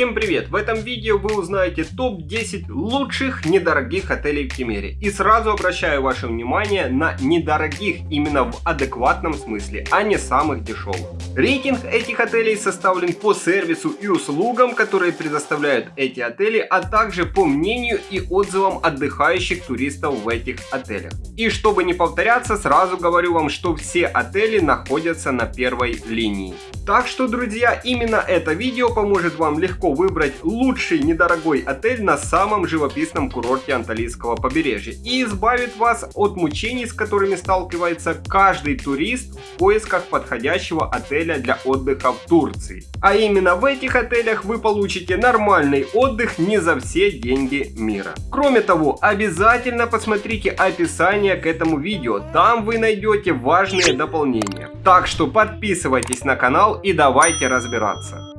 Всем привет! В этом видео вы узнаете топ-10 лучших недорогих отелей в Кемере. И сразу обращаю ваше внимание на недорогих именно в адекватном смысле, а не самых дешевых. Рейтинг этих отелей составлен по сервису и услугам, которые предоставляют эти отели, а также по мнению и отзывам отдыхающих туристов в этих отелях. И чтобы не повторяться, сразу говорю вам, что все отели находятся на первой линии. Так что, друзья, именно это видео поможет вам легко выбрать лучший недорогой отель на самом живописном курорте Анталийского побережья и избавит вас от мучений, с которыми сталкивается каждый турист в поисках подходящего отеля для отдыха в Турции. А именно в этих отелях вы получите нормальный отдых не за все деньги мира. Кроме того, обязательно посмотрите описание к этому видео, там вы найдете важные дополнения. Так что подписывайтесь на канал и давайте разбираться.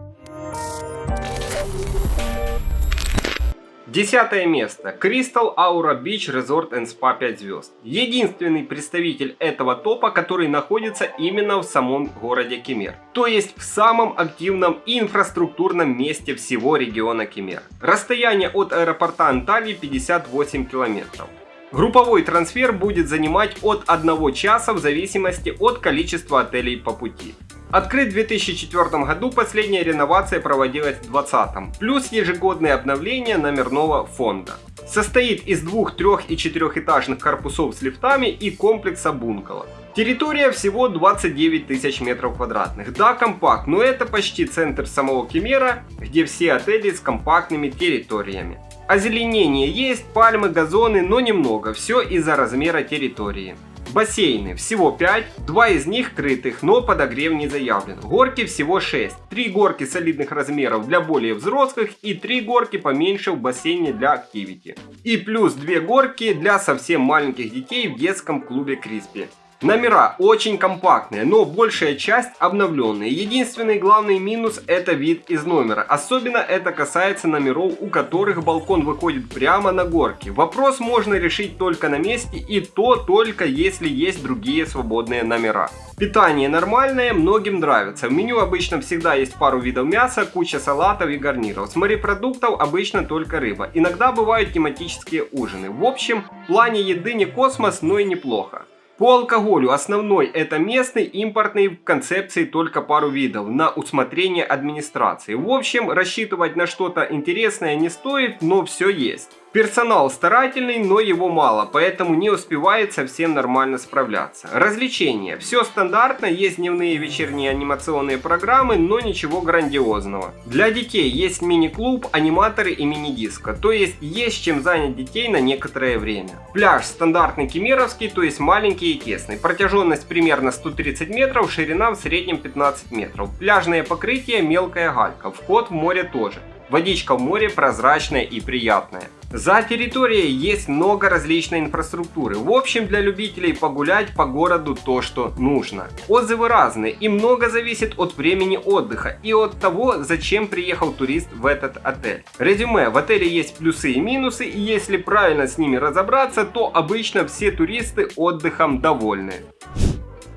Десятое место. Crystal Aura Beach Resort and Spa 5 звезд. Единственный представитель этого топа, который находится именно в самом городе Кемер. То есть в самом активном инфраструктурном месте всего региона Кемер. Расстояние от аэропорта Анталии 58 километров. Групповой трансфер будет занимать от 1 часа в зависимости от количества отелей по пути. Открыт в 2004 году, последняя реновация проводилась в 2020, плюс ежегодные обновления номерного фонда. Состоит из двух, трех и четырехэтажных корпусов с лифтами и комплекса бункало. Территория всего 29 тысяч метров квадратных. Да, компакт, но это почти центр самого Кемера, где все отели с компактными территориями. Озеленение есть, пальмы, газоны, но немного, все из-за размера территории. Бассейны всего 5, два из них крытых, но подогрев не заявлен. Горки всего 6, 3 горки солидных размеров для более взрослых и 3 горки поменьше в бассейне для активити. И плюс 2 горки для совсем маленьких детей в детском клубе Криспи. Номера очень компактные, но большая часть обновленные. Единственный главный минус это вид из номера. Особенно это касается номеров, у которых балкон выходит прямо на горки. Вопрос можно решить только на месте и то только если есть другие свободные номера. Питание нормальное, многим нравится. В меню обычно всегда есть пару видов мяса, куча салатов и гарниров. С морепродуктов обычно только рыба. Иногда бывают тематические ужины. В общем, в плане еды не космос, но и неплохо. По алкоголю основной это местный, импортный в концепции только пару видов, на усмотрение администрации. В общем, рассчитывать на что-то интересное не стоит, но все есть. Персонал старательный, но его мало, поэтому не успевает совсем нормально справляться. Развлечения. Все стандартно, есть дневные и вечерние анимационные программы, но ничего грандиозного. Для детей есть мини-клуб, аниматоры и мини-диско, то есть есть чем занять детей на некоторое время. Пляж стандартный кемеровский, то есть маленький и тесный. Протяженность примерно 130 метров, ширина в среднем 15 метров. Пляжное покрытие мелкая галька, вход в море тоже. Водичка в море прозрачная и приятная. За территорией есть много различной инфраструктуры. В общем, для любителей погулять по городу то, что нужно. Отзывы разные и много зависит от времени отдыха и от того, зачем приехал турист в этот отель. Резюме. В отеле есть плюсы и минусы, и если правильно с ними разобраться, то обычно все туристы отдыхом довольны.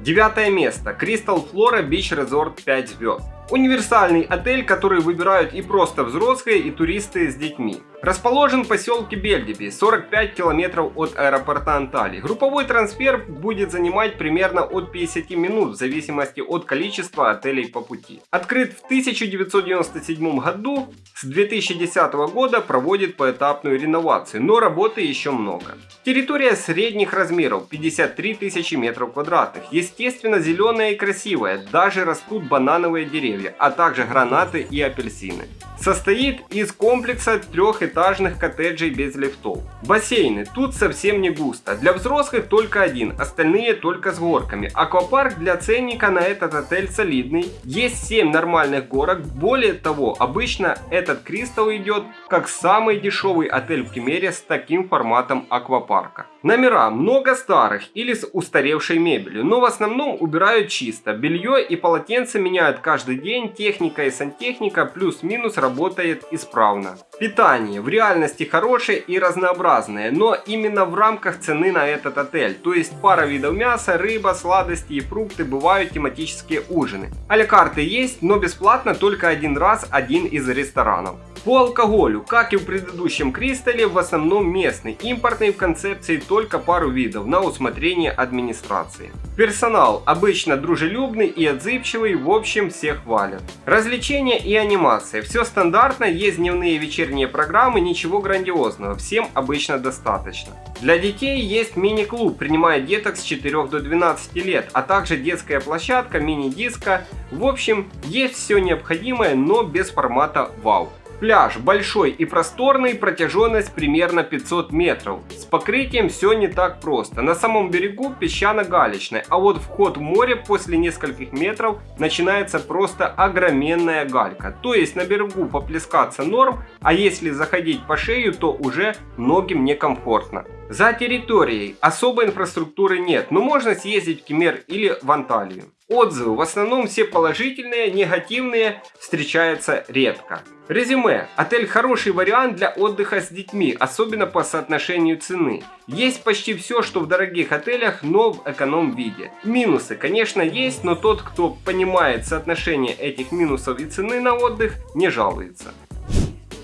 Девятое место. Crystal Flora Beach Resort 5 звезд. Универсальный отель, который выбирают и просто взрослые, и туристы с детьми. Расположен в поселке Бельдиби, 45 километров от аэропорта Анталии. Групповой трансфер будет занимать примерно от 50 минут в зависимости от количества отелей по пути. Открыт в 1997 году, с 2010 года проводит поэтапную реновацию, но работы еще много. Территория средних размеров, 53 тысячи метров квадратных. Естественно зеленая и красивая, даже растут банановые деревья, а также гранаты и апельсины. Состоит из комплекса трехэтажных коттеджей без лифтов. Бассейны. Тут совсем не густо. Для взрослых только один, остальные только с горками. Аквапарк для ценника на этот отель солидный. Есть 7 нормальных горок. Более того, обычно этот Кристалл идет как самый дешевый отель в Кемере с таким форматом аквапарка. Номера много старых или с устаревшей мебелью, но в основном убирают чисто. Белье и полотенце меняют каждый день, техника и сантехника плюс-минус работает исправно. Питание в реальности хорошее и разнообразное, но именно в рамках цены на этот отель. То есть пара видов мяса, рыба, сладости и фрукты бывают тематические ужины. Аликарты есть, но бесплатно только один раз один из ресторанов. По алкоголю, как и в предыдущем Кристалле, в основном местный, импортный в концепции только пару видов на усмотрение администрации. Персонал обычно дружелюбный и отзывчивый, в общем всех хвалят. Развлечения и анимация, все стандартно, есть дневные и вечерние программы, ничего грандиозного, всем обычно достаточно. Для детей есть мини-клуб, принимает деток с 4 до 12 лет, а также детская площадка, мини-диско. В общем, есть все необходимое, но без формата вау. Пляж большой и просторный, протяженность примерно 500 метров. С покрытием все не так просто. На самом берегу песчано-галечный, а вот вход в море после нескольких метров начинается просто огроменная галька. То есть на берегу поплескаться норм, а если заходить по шею, то уже многим некомфортно. За территорией особой инфраструктуры нет, но можно съездить в Кемер или в Анталию. Отзывы в основном все положительные, негативные встречаются редко. Резюме. Отель хороший вариант для отдыха с детьми, особенно по соотношению цены. Есть почти все, что в дорогих отелях, но в эконом виде. Минусы, конечно, есть, но тот, кто понимает соотношение этих минусов и цены на отдых, не жалуется.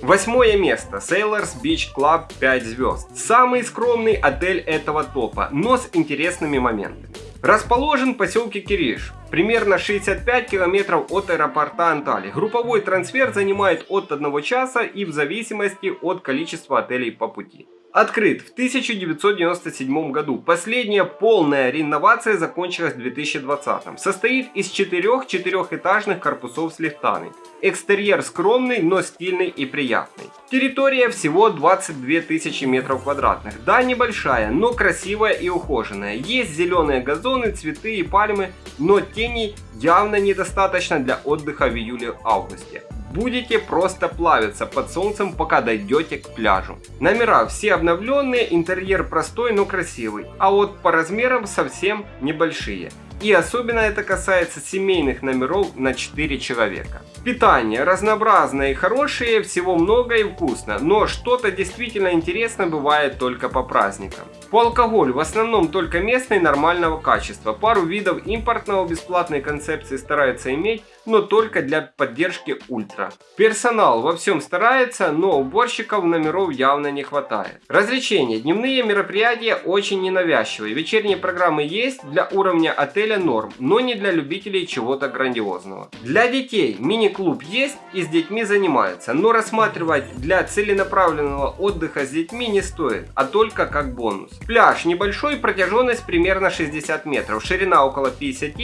Восьмое место. Sailors Beach Club 5 звезд. Самый скромный отель этого топа, но с интересными моментами. Расположен в поселке Кириш, примерно 65 километров от аэропорта Анталии. Групповой трансфер занимает от 1 часа и в зависимости от количества отелей по пути. Открыт в 1997 году. Последняя полная реновация закончилась в 2020. Состоит из четырех четырехэтажных корпусов с лифтами. Экстерьер скромный, но стильный и приятный. Территория всего 22 тысячи метров квадратных. Да, небольшая, но красивая и ухоженная. Есть зеленые газоны, цветы и пальмы, но теней явно недостаточно для отдыха в июле-августе будете просто плавиться под солнцем, пока дойдете к пляжу. Номера все обновленные, интерьер простой, но красивый, а вот по размерам совсем небольшие. И особенно это касается семейных номеров на 4 человека. Питание разнообразное и хорошее, всего много и вкусно, но что-то действительно интересно бывает только по праздникам. По алкоголю в основном только местный нормального качества. Пару видов импортного бесплатной концепции стараются иметь, но только для поддержки ультра. Персонал во всем старается, но уборщиков номеров явно не хватает. Развлечения. Дневные мероприятия очень ненавязчивые. Вечерние программы есть для уровня отеля норм, но не для любителей чего-то грандиозного. Для детей мини-клуб есть и с детьми занимаются, но рассматривать для целенаправленного отдыха с детьми не стоит, а только как бонус. Пляж небольшой, протяженность примерно 60 метров, ширина около 50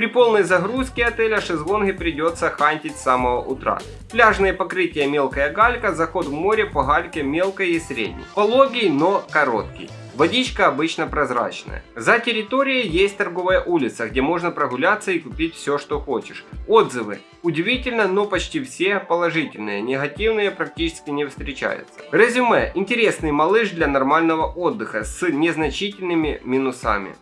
при полной загрузке отеля шезлонги придется хантить с самого утра. Пляжные покрытия мелкая галька, заход в море по гальке мелкой и средней. Пологий, но короткий. Водичка обычно прозрачная. За территорией есть торговая улица, где можно прогуляться и купить все, что хочешь. Отзывы. Удивительно, но почти все положительные, негативные практически не встречаются. Резюме. Интересный малыш для нормального отдыха с незначительными минусами.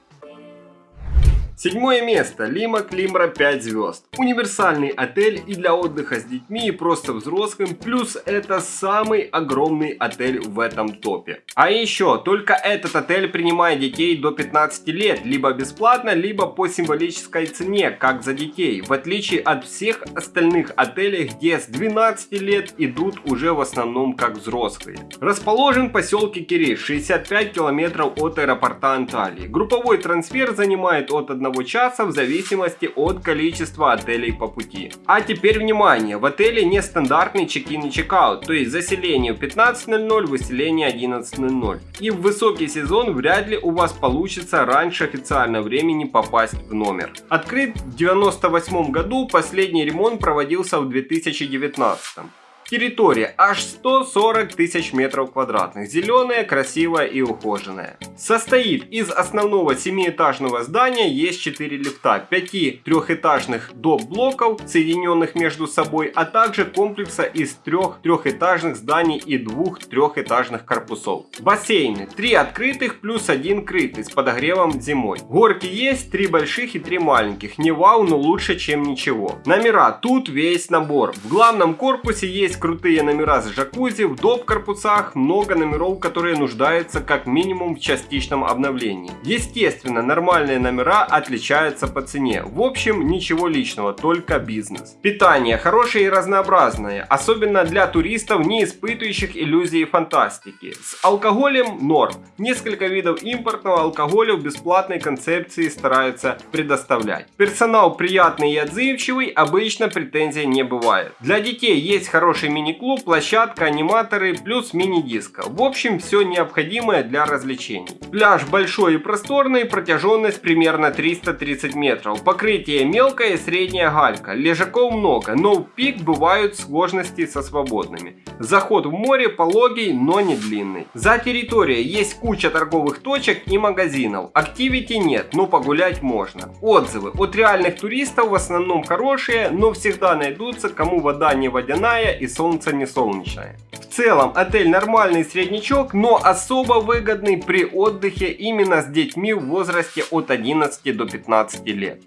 Седьмое место. Лима Климра 5 звезд. Универсальный отель и для отдыха с детьми и просто взрослым. Плюс это самый огромный отель в этом топе. А еще, только этот отель принимает детей до 15 лет. Либо бесплатно, либо по символической цене, как за детей. В отличие от всех остальных отелей, где с 12 лет идут уже в основном как взрослые. Расположен в поселке Кириш, 65 километров от аэропорта Анталии. Групповой трансфер занимает от 1 1 часа в зависимости от количества отелей по пути. А теперь внимание, в отеле не стандартный чек-ин и чек-аут, то есть заселение в 15.00, выселение 11.00. И в высокий сезон вряд ли у вас получится раньше официального времени попасть в номер. Открыт в 98 году, последний ремонт проводился в 2019. Территория аж 140 тысяч метров квадратных, зеленая, красивая и ухоженная. Состоит из основного семиэтажного здания, есть 4 лифта, 5 трехэтажных доп. блоков, соединенных между собой, а также комплекса из трех трехэтажных зданий и двух трехэтажных корпусов. Бассейны, 3 открытых плюс один крытый с подогревом зимой. Горки есть, 3 больших и 3 маленьких, не вау, но лучше чем ничего. Номера, тут весь набор. В главном корпусе есть крутые номера с джакузи, в доп корпусах много номеров, которые нуждаются как минимум в частичном обновлении. Естественно, нормальные номера отличаются по цене. В общем, ничего личного, только бизнес. Питание хорошее и разнообразное, особенно для туристов, не испытывающих иллюзии фантастики. С алкоголем норм. Несколько видов импортного алкоголя в бесплатной концепции стараются предоставлять. Персонал приятный и отзывчивый, обычно претензий не бывает. Для детей есть хороший мини-клуб, площадка, аниматоры, плюс мини-диско. В общем, все необходимое для развлечений. Пляж большой и просторный, протяженность примерно 330 метров. Покрытие мелкое и средняя галька. Лежаков много, но в пик бывают сложности со свободными. Заход в море пологий, но не длинный. За территорией есть куча торговых точек и магазинов. Активити нет, но погулять можно. Отзывы от реальных туристов в основном хорошие, но всегда найдутся, кому вода не водяная и солнце не солнечное. В целом отель нормальный среднячок, но особо выгодный при отдыхе именно с детьми в возрасте от 11 до 15 лет.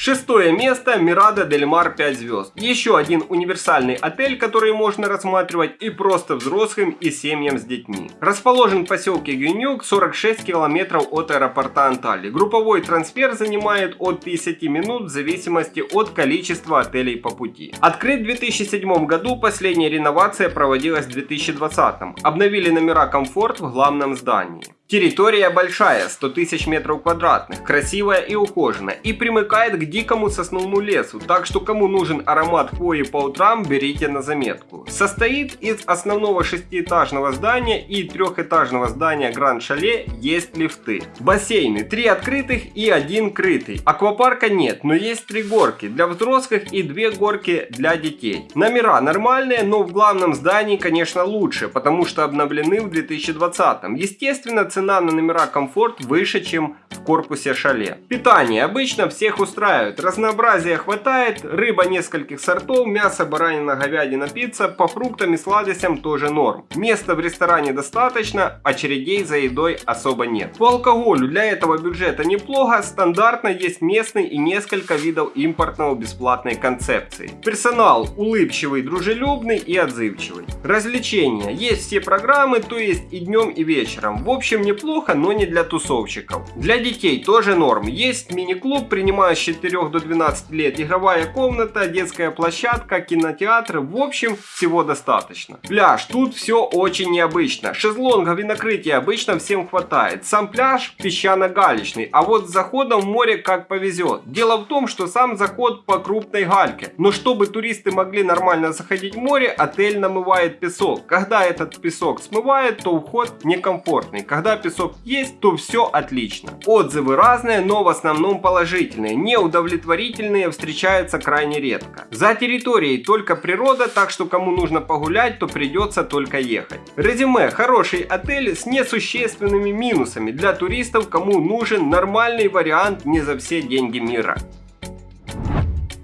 Шестое место Мирада Дель Мар 5 звезд. Еще один универсальный отель, который можно рассматривать и просто взрослым, и семьям с детьми. Расположен в поселке Гюнюк, 46 километров от аэропорта Анталии. Групповой трансфер занимает от 50 минут в зависимости от количества отелей по пути. Открыт в 2007 году, последняя реновация проводилась в 2020. Обновили номера комфорт в главном здании. Территория большая, 100 тысяч метров квадратных, красивая и ухоженная и примыкает к дикому сосновому лесу, так что кому нужен аромат хвои по утрам, берите на заметку. Состоит из основного шестиэтажного здания и трехэтажного здания Гранд Шале есть лифты. Бассейны, три открытых и один крытый. Аквапарка нет, но есть три горки для взрослых и две горки для детей. Номера нормальные, но в главном здании, конечно, лучше, потому что обновлены в 2020. Естественно, цена на номера комфорт выше, чем в корпусе шале. Питание обычно всех устраивает. Разнообразия хватает, рыба нескольких сортов, мясо, баранина, говядина, пицца, по фруктам и сладостям тоже норм. Места в ресторане достаточно, очередей за едой особо нет. По алкоголю для этого бюджета неплохо, стандартно есть местный и несколько видов импортного бесплатной концепции. Персонал улыбчивый, дружелюбный и отзывчивый. Развлечения. Есть все программы, то есть и днем и вечером. В общем, неплохо, но не для тусовщиков. Для детей тоже норм. Есть мини-клуб, принимая с 4 до 12 лет, игровая комната, детская площадка, кинотеатр. В общем, всего достаточно. Пляж. Тут все очень необычно. Шезлонгов и накрытия обычно всем хватает. Сам пляж песчано-галечный, а вот с заходом в море как повезет. Дело в том, что сам заход по крупной гальке. Но чтобы туристы могли нормально заходить в море, отель намывает песок. Когда этот песок смывает, то уход некомфортный. Когда песок есть, то все отлично. Отзывы разные, но в основном положительные. Неудовлетворительные встречаются крайне редко. За территорией только природа, так что кому нужно погулять, то придется только ехать. Резюме. Хороший отель с несущественными минусами для туристов, кому нужен нормальный вариант не за все деньги мира.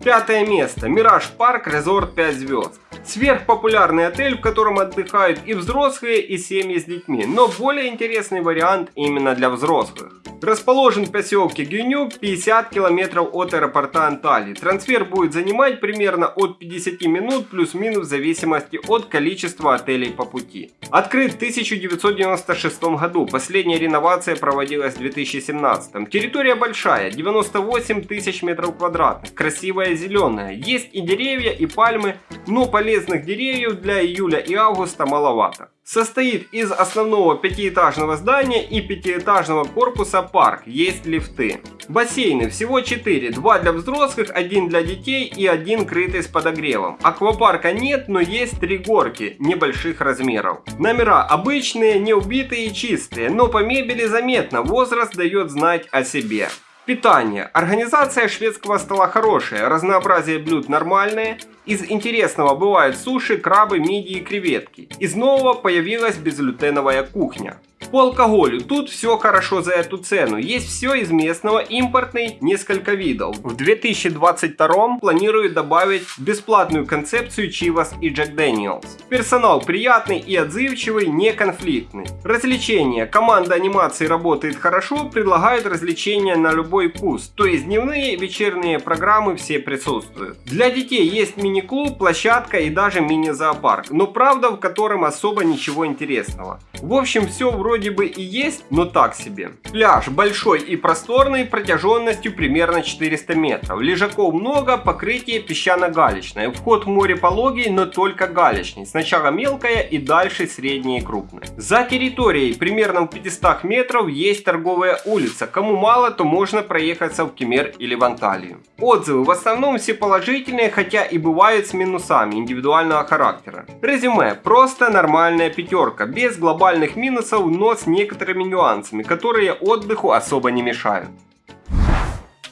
Пятое место. Мираж Парк Резорт 5 звезд. Сверхпопулярный отель, в котором отдыхают и взрослые, и семьи с детьми, но более интересный вариант именно для взрослых. Расположен в поселке Гюнюк, 50 километров от аэропорта Анталии. Трансфер будет занимать примерно от 50 минут плюс-минус в зависимости от количества отелей по пути. Открыт в 1996 году, последняя реновация проводилась в 2017. Территория большая, 98 тысяч метров квадратных, красивая зеленая. Есть и деревья, и пальмы, но полезных деревьев для июля и августа маловато. Состоит из основного пятиэтажного здания и пятиэтажного корпуса парк, есть лифты. Бассейны всего 4, 2 для взрослых, 1 для детей и 1 крытый с подогревом. Аквапарка нет, но есть 3 горки небольших размеров. Номера обычные, не убитые и чистые, но по мебели заметно, возраст дает знать о себе. Питание. Организация шведского стола хорошая, разнообразие блюд нормальное. Из интересного бывают суши, крабы, мидии и креветки. Из нового появилась безглютеновая кухня. По алкоголю тут все хорошо за эту цену. Есть все из местного, импортный, несколько видов. В 2022 планируют добавить бесплатную концепцию Chivas и Jack Daniels. Персонал приятный и отзывчивый, не конфликтный. Развлечения. Команда анимации работает хорошо, предлагают развлечения на любой вкус. То есть дневные, вечерние программы все присутствуют. Для детей есть мини-клуб, площадка и даже мини-зоопарк. Но правда в котором особо ничего интересного. В общем все вроде бы и есть, но так себе. Пляж большой и просторный, протяженностью примерно 400 метров. Лежаков много, покрытие песчано-галечное. Вход в море пологий, но только галечный. Сначала мелкое и дальше среднее и крупное. За территорией примерно в 500 метров есть торговая улица. Кому мало, то можно проехаться в Кемер или в Анталию. Отзывы в основном все положительные, хотя и бывают с минусами индивидуального характера. Резюме. Просто нормальная пятерка, без глобальных минусов, но с некоторыми нюансами, которые отдыху особо не мешают.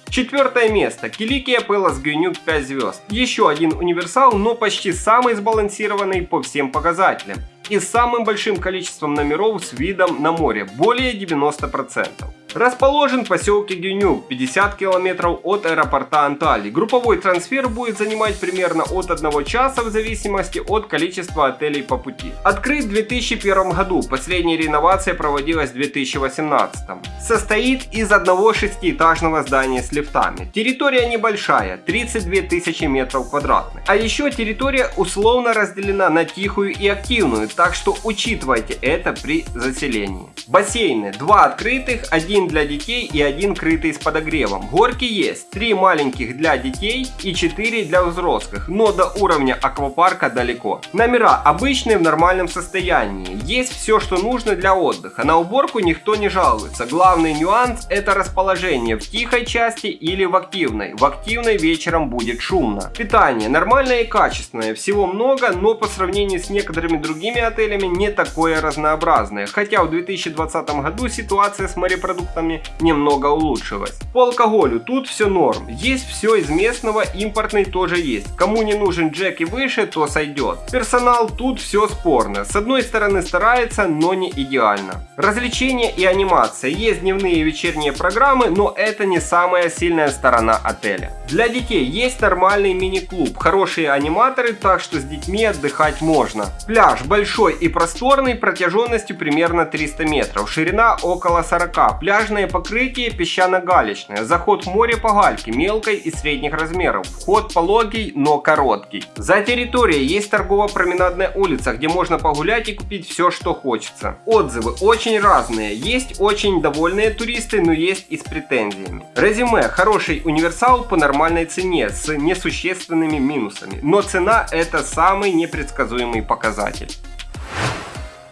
Четвертое место. Киликия Пелос Гюнюк 5 звезд. Еще один универсал, но почти самый сбалансированный по всем показателям. И самым большим количеством номеров с видом на море, более 90%. Расположен в поселке Гюнюк, 50 километров от аэропорта Анталии. Групповой трансфер будет занимать примерно от 1 часа в зависимости от количества отелей по пути. Открыт в 2001 году, последняя реновация проводилась в 2018. Состоит из одного шестиэтажного здания с лифтами. Территория небольшая, 32 тысячи метров квадратных. А еще территория условно разделена на тихую и активную, так что учитывайте это при заселении. Бассейны, два открытых, один для детей и один крытый с подогревом. Горки есть, три маленьких для детей и 4 для взрослых, но до уровня аквапарка далеко. Номера обычные в нормальном состоянии, есть все что нужно для отдыха, на уборку никто не жалуется. Главный нюанс это расположение в тихой части или в активной. В активной вечером будет шумно. Питание нормальное и качественное, всего много, но по сравнению с некоторыми другими отелями не такое разнообразное. Хотя в 2020 году ситуация с морепродуктами продуктами немного улучшилось. По алкоголю тут все норм. Есть все из местного, импортный тоже есть. Кому не нужен джек и выше, то сойдет. Персонал тут все спорно. С одной стороны старается, но не идеально. Развлечения и анимация. Есть дневные и вечерние программы, но это не самая сильная сторона отеля. Для детей есть нормальный мини-клуб, хорошие аниматоры, так что с детьми отдыхать можно. Пляж большой и просторный, протяженностью примерно 300 метров, ширина около 40. Пляж Пляжное покрытие песчано-галечное. Заход в море по гальке мелкой и средних размеров. Вход пологий, но короткий. За территорией есть торгово-променадная улица, где можно погулять и купить все, что хочется. Отзывы очень разные. Есть очень довольные туристы, но есть и с претензиями. Резюме. Хороший универсал по нормальной цене с несущественными минусами. Но цена это самый непредсказуемый показатель.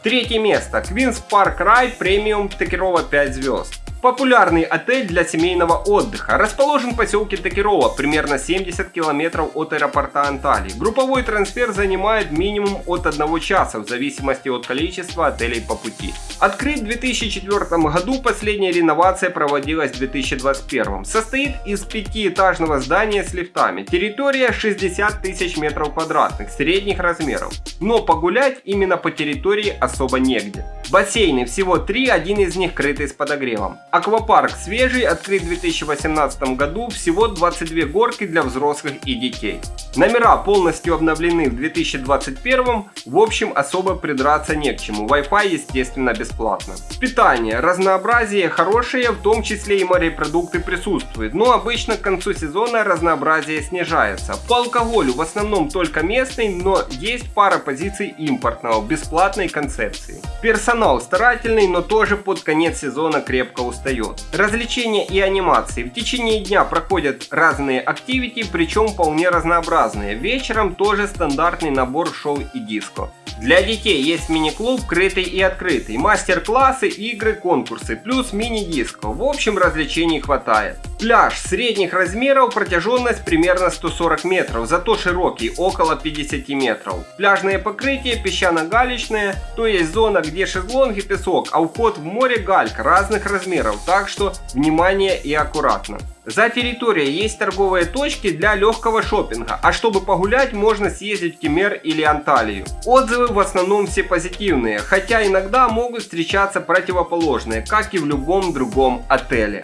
Третье место. Queen's Park Ride Premium Текирова 5 звезд. Популярный отель для семейного отдыха. Расположен в поселке Такирова, примерно 70 километров от аэропорта Анталии. Групповой трансфер занимает минимум от 1 часа, в зависимости от количества отелей по пути. Открыт в 2004 году, последняя реновация проводилась в 2021. Состоит из пятиэтажного здания с лифтами. Территория 60 тысяч метров квадратных, средних размеров. Но погулять именно по территории особо негде. Бассейны всего три, один из них крытый с подогревом. Аквапарк свежий, открыт в 2018 году, всего 22 горки для взрослых и детей. Номера полностью обновлены в 2021, в общем особо придраться не к чему, Wi-Fi естественно бесплатно. Питание, разнообразие хорошее, в том числе и морепродукты присутствуют, но обычно к концу сезона разнообразие снижается. По алкоголю в основном только местный, но есть пара позиций импортного, бесплатной концепции. Персонал старательный, но тоже под конец сезона крепко устает устает. Развлечения и анимации. В течение дня проходят разные активити, причем вполне разнообразные. Вечером тоже стандартный набор шоу и диско. Для детей есть мини-клуб, крытый и открытый, мастер-классы, игры, конкурсы, плюс мини-диско. В общем, развлечений хватает. Пляж средних размеров, протяженность примерно 140 метров, зато широкий, около 50 метров. Пляжное покрытие песчано-галечное, то есть зона, где шезлонги, песок, а вход в море галька разных размеров, так что внимание и аккуратно. За территорией есть торговые точки для легкого шопинга, а чтобы погулять можно съездить в Кемер или Анталию. Отзывы в основном все позитивные, хотя иногда могут встречаться противоположные, как и в любом другом отеле.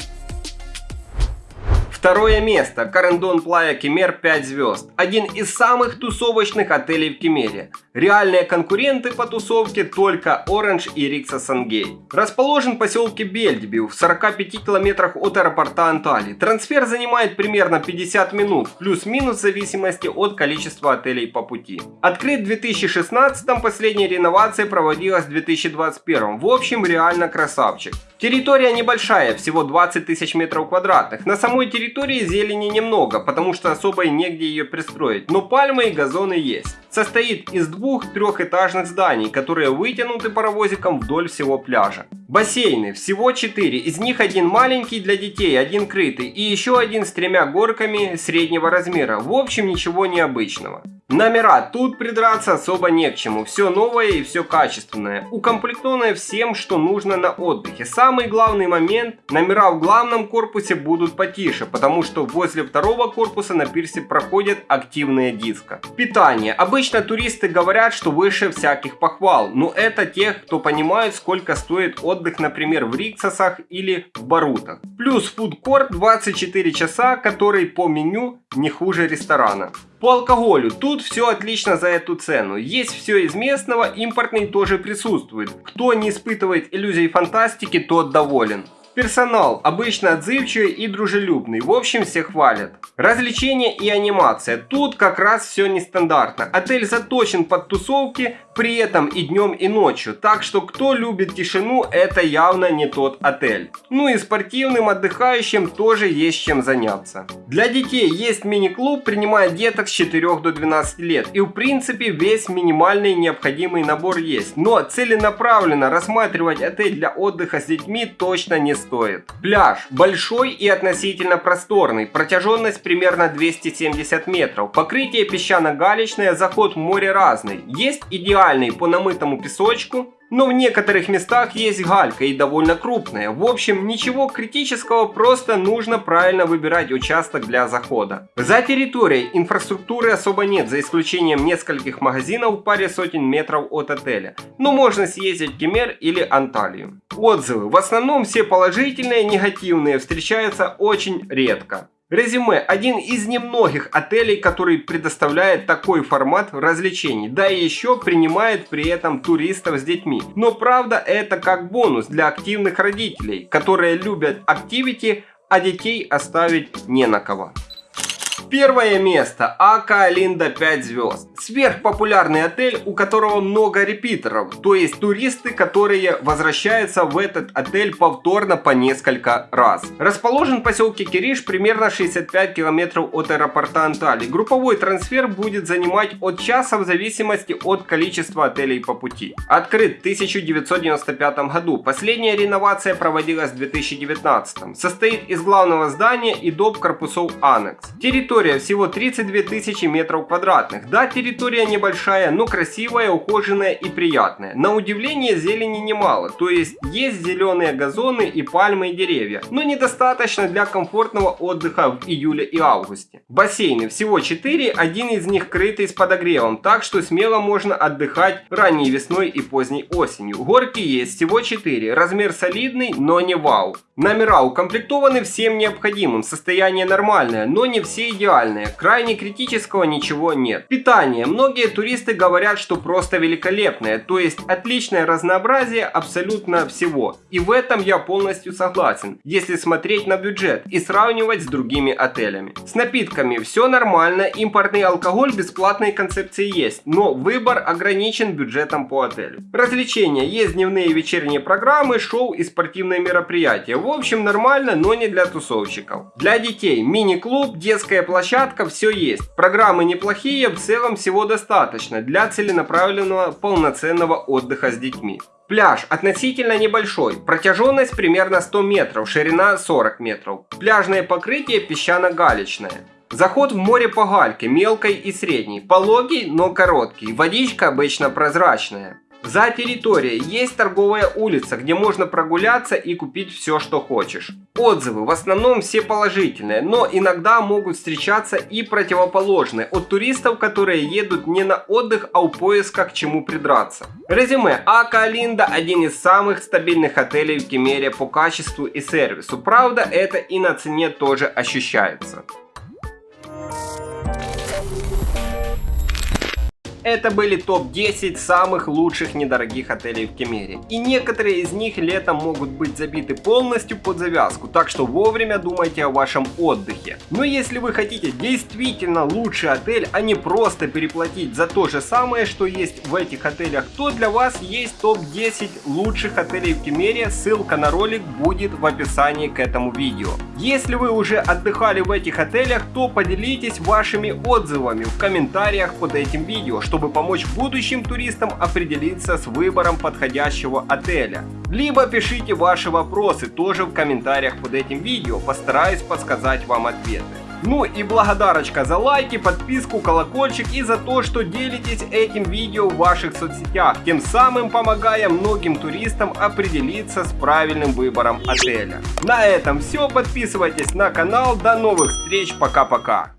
Второе место. Карендон Плая Кемер 5 звезд. Один из самых тусовочных отелей в Кемере. Реальные конкуренты по тусовке только Orange и Рикса Сангей. Расположен в поселке Бельдебю в 45 километрах от аэропорта Анталии. Трансфер занимает примерно 50 минут, плюс-минус в зависимости от количества отелей по пути. Открыт в 2016, последняя реновация проводилась в 2021. В общем, реально красавчик. Территория небольшая, всего 20 тысяч метров квадратных. На самой территории зелени немного, потому что особо и негде ее пристроить, но пальмы и газоны есть. Состоит из двух трехэтажных зданий, которые вытянуты паровозиком вдоль всего пляжа. Бассейны, всего 4, из них один маленький для детей, один крытый и еще один с тремя горками среднего размера. В общем, ничего необычного. Номера. Тут придраться особо не к чему. Все новое и все качественное. Укомплектованное всем, что нужно на отдыхе. Самый главный момент. Номера в главном корпусе будут потише, потому что возле второго корпуса на пирсе проходят активные диско. Питание. Обычно туристы говорят, что выше всяких похвал. Но это тех, кто понимает, сколько стоит отдых, например, в Риксосах или в Барутах. Плюс фудкорт 24 часа, который по меню не хуже ресторана. По алкоголю тут все отлично за эту цену. Есть все из местного, импортный тоже присутствует. Кто не испытывает иллюзий фантастики, тот доволен. Персонал обычно отзывчивый и дружелюбный, в общем все хвалят. Развлечения и анимация. Тут как раз все нестандартно. Отель заточен под тусовки, при этом и днем и ночью. Так что кто любит тишину, это явно не тот отель. Ну и спортивным отдыхающим тоже есть чем заняться. Для детей есть мини-клуб, принимает деток с 4 до 12 лет. И в принципе весь минимальный необходимый набор есть. Но целенаправленно рассматривать отель для отдыха с детьми точно не стоит. Пляж большой и относительно просторный. Протяженность примерно 270 метров. Покрытие песчано-галечное, заход в море разный. Есть идеальный по намытому песочку, но в некоторых местах есть галька и довольно крупная. В общем, ничего критического, просто нужно правильно выбирать участок для захода. За территорией инфраструктуры особо нет, за исключением нескольких магазинов в паре сотен метров от отеля. Но можно съездить в Кемер или Анталию. Отзывы. В основном все положительные, негативные встречаются очень редко. Резюме. Один из немногих отелей, который предоставляет такой формат развлечений, да и еще принимает при этом туристов с детьми. Но правда это как бонус для активных родителей, которые любят активити, а детей оставить не на кого. Первое место. Ака Линда 5 звезд. Сверхпопулярный отель, у которого много репитеров, то есть туристы, которые возвращаются в этот отель повторно по несколько раз. Расположен в поселке Кириш примерно 65 километров от аэропорта Анталии. Групповой трансфер будет занимать от часа в зависимости от количества отелей по пути. Открыт в 1995 году. Последняя реновация проводилась в 2019. Состоит из главного здания и доп корпусов аннекс. Территория Территория всего 32 тысячи метров квадратных. Да, территория небольшая, но красивая, ухоженная и приятная. На удивление зелени немало, то есть есть зеленые газоны и пальмы и деревья, но недостаточно для комфортного отдыха в июле и августе. Бассейны всего 4, один из них крытый с подогревом, так что смело можно отдыхать ранней весной и поздней осенью. Горки есть всего 4, размер солидный, но не вау. Номера укомплектованы всем необходимым, состояние нормальное, но не все идеальные, крайне критического ничего нет. Питание. Многие туристы говорят, что просто великолепное, то есть отличное разнообразие абсолютно всего. И в этом я полностью согласен, если смотреть на бюджет и сравнивать с другими отелями. С напитками все нормально, импортный алкоголь бесплатной концепции есть, но выбор ограничен бюджетом по отелю. Развлечения. Есть дневные и вечерние программы, шоу и спортивные мероприятия. В общем, нормально, но не для тусовщиков. Для детей мини-клуб, детская площадка, все есть. Программы неплохие, в целом всего достаточно для целенаправленного полноценного отдыха с детьми. Пляж относительно небольшой, протяженность примерно 100 метров, ширина 40 метров. Пляжное покрытие песчано-галечное. Заход в море по гальке, мелкой и средней, пологий, но короткий, водичка обычно прозрачная. За территорией есть торговая улица, где можно прогуляться и купить все, что хочешь. Отзывы в основном все положительные, но иногда могут встречаться и противоположные от туристов, которые едут не на отдых, а у поиска к чему придраться. Резюме. Ака Алинда один из самых стабильных отелей в Кемере по качеству и сервису. Правда, это и на цене тоже ощущается. Это были топ-10 самых лучших недорогих отелей в Кемере. И некоторые из них летом могут быть забиты полностью под завязку, так что вовремя думайте о вашем отдыхе. Но если вы хотите действительно лучший отель, а не просто переплатить за то же самое, что есть в этих отелях, то для вас есть топ-10 лучших отелей в Кемере, ссылка на ролик будет в описании к этому видео. Если вы уже отдыхали в этих отелях, то поделитесь вашими отзывами в комментариях под этим видео, чтобы чтобы помочь будущим туристам определиться с выбором подходящего отеля. Либо пишите ваши вопросы тоже в комментариях под этим видео, постараюсь подсказать вам ответы. Ну и благодарочка за лайки, подписку, колокольчик и за то, что делитесь этим видео в ваших соцсетях, тем самым помогая многим туристам определиться с правильным выбором отеля. На этом все, подписывайтесь на канал, до новых встреч, пока-пока.